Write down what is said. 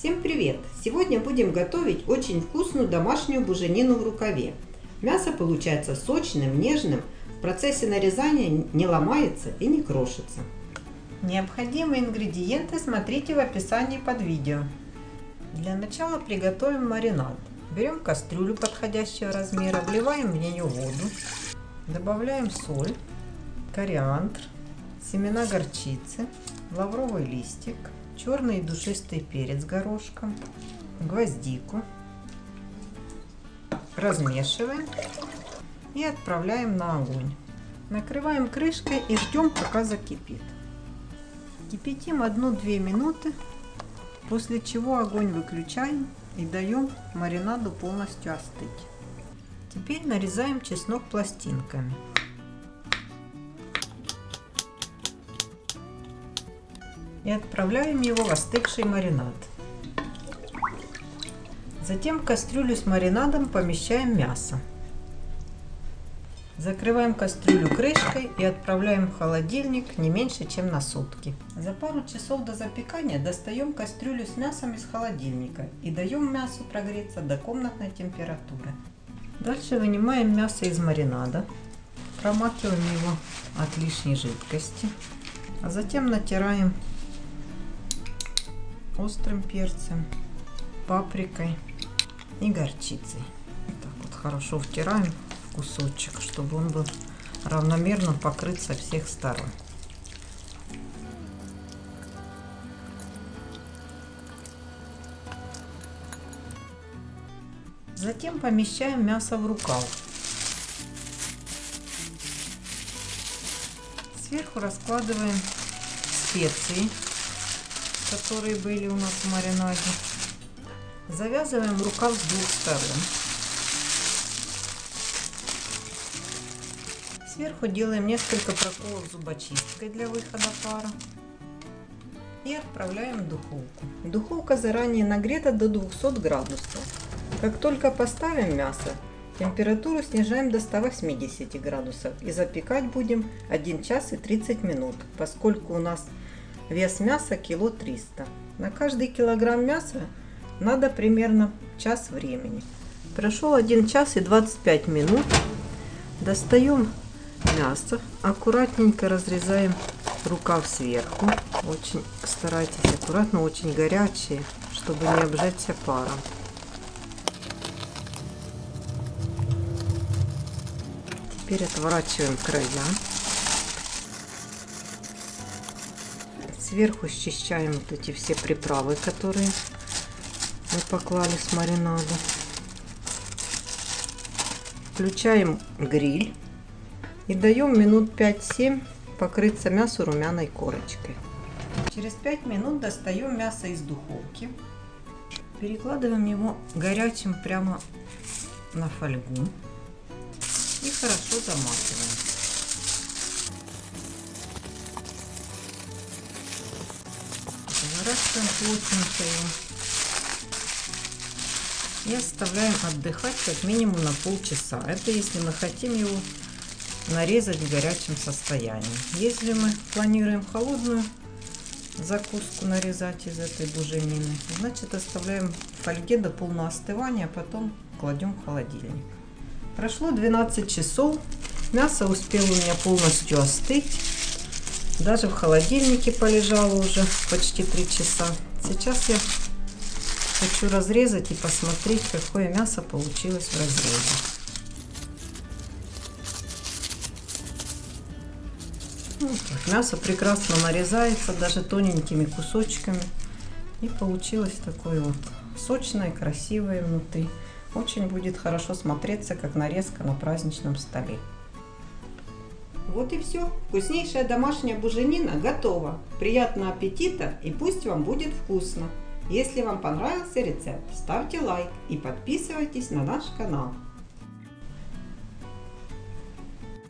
Всем привет! Сегодня будем готовить очень вкусную домашнюю буженину в рукаве. Мясо получается сочным, нежным, в процессе нарезания не ломается и не крошится. Необходимые ингредиенты смотрите в описании под видео. Для начала приготовим маринад. Берем кастрюлю подходящего размера, вливаем в нее воду, добавляем соль, кориандр, семена горчицы, лавровый листик, черный душистый перец горошком, гвоздику. Размешиваем и отправляем на огонь. Накрываем крышкой и ждем, пока закипит. Кипятим 1-2 минуты, после чего огонь выключаем и даем маринаду полностью остыть. Теперь нарезаем чеснок пластинками. И отправляем его в остывший маринад. Затем в кастрюлю с маринадом помещаем мясо. Закрываем кастрюлю крышкой и отправляем в холодильник не меньше, чем на сутки. За пару часов до запекания достаем кастрюлю с мясом из холодильника и даем мясу прогреться до комнатной температуры. Дальше вынимаем мясо из маринада, промакиваем его от лишней жидкости, а затем натираем острым перцем, паприкой и горчицей. Так вот хорошо втираем кусочек, чтобы он был равномерно покрыт со всех сторон. Затем помещаем мясо в рукав. Сверху раскладываем специи которые были у нас в маринаде. Завязываем рукав с двух сторон. Сверху делаем несколько проколов зубочисткой для выхода пара. И отправляем в духовку. Духовка заранее нагрета до 200 градусов. Как только поставим мясо, температуру снижаем до 180 градусов и запекать будем 1 час и 30 минут, поскольку у нас Вес мяса кило 300. На каждый килограмм мяса надо примерно час времени. Прошел 1 час и 25 минут. Достаем мясо. Аккуратненько разрезаем рукав сверху. Очень старайтесь аккуратно, очень горячие, чтобы не обжечься паром. Теперь отворачиваем края. Сверху счищаем вот эти все приправы, которые мы поклали с маринада. Включаем гриль и даем минут 5-7 покрыться мясу румяной корочкой. Через 5 минут достаем мясо из духовки. Перекладываем его горячим прямо на фольгу и хорошо заматываем. Его. И оставляем отдыхать как минимум на полчаса. Это если мы хотим его нарезать в горячем состоянии. Если мы планируем холодную закуску нарезать из этой буженины, значит оставляем в фольге до полного остывания, а потом кладем в холодильник. Прошло 12 часов, мясо успело у меня полностью остыть. Даже в холодильнике полежало уже почти три часа. Сейчас я хочу разрезать и посмотреть, какое мясо получилось в разрезе. Вот так. Мясо прекрасно нарезается даже тоненькими кусочками. И получилось такое вот сочное, красивое внутри. Очень будет хорошо смотреться, как нарезка на праздничном столе. Вот и все. Вкуснейшая домашняя буженина готова. Приятного аппетита и пусть вам будет вкусно. Если вам понравился рецепт, ставьте лайк и подписывайтесь на наш канал.